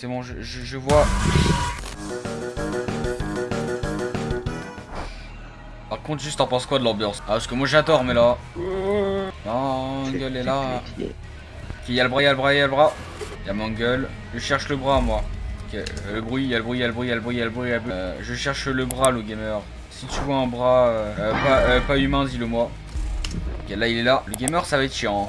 C'est bon, je, je, vois. Par contre, juste t'en penses quoi de l'ambiance? Ah, parce que moi j'adore, mais là. Mangle est là. Ok, y'a le bras, y'a le bras, y'a le bras. Y'a Mangle. Je cherche le bras, moi. Euh, le bruit, y'a le bruit, y'a le bruit, y'a le bruit, y'a le bruit. y'a le bruit. Euh, je cherche le bras, le gamer. Si tu vois un bras euh, euh, pas, euh, pas humain, dis-le moi. Ok, là il est là. Le gamer, ça va être chiant.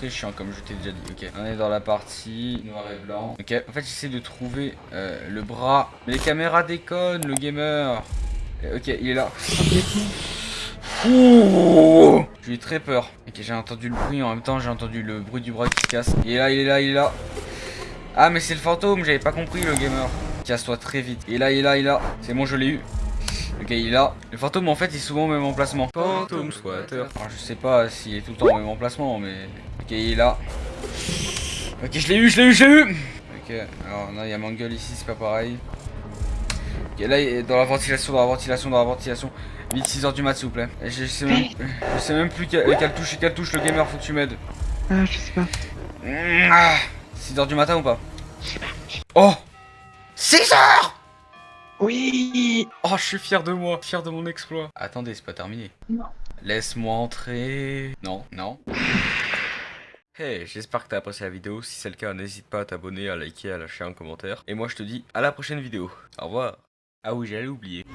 Très chiant, comme je t'ai déjà dit. Ok, on est dans la partie noir et blanc. Ok, en fait, j'essaie de trouver euh, le bras. Mais les caméras déconnent, le gamer. Euh, Ok, il est là. J'ai eu très peur. Ok, j'ai entendu le bruit en même temps, j'ai entendu le bruit du bras qui se casse. Il est là, il est là, il est là. Ah, mais c'est le fantôme, j'avais pas compris le gamer. Casse-toi très vite. Il est là, il est là, il est là. C'est bon, je l'ai eu. Ok, il est là. Le fantôme, en fait, il est souvent au même emplacement. Fantôme squatter. Alors, je sais pas s'il est tout le temps au même emplacement, mais. Ok, il est là. Ok, je l'ai eu, je l'ai eu, je l'ai eu. Ok, alors, non, il y a Mangle ici, c'est pas pareil. Ok, là, il est dans la ventilation, dans la ventilation, dans la ventilation. Vite, 6h du mat, s'il vous plaît. Et Je sais même, je sais même plus quelle, touche, quelle touche le gamer, faut que tu m'aides. Ah, je sais pas. 6h du matin ou pas? Oh 6h Oui Oh, je suis fier de moi, fier de mon exploit. Attendez, c'est pas terminé. Non. Laisse-moi entrer. Non, non. Hey, j'espère que t'as apprécié la vidéo. Si c'est le cas, n'hésite pas à t'abonner, à liker, à lâcher un commentaire. Et moi, je te dis à la prochaine vidéo. Au revoir. Ah oui, j'allais oublier.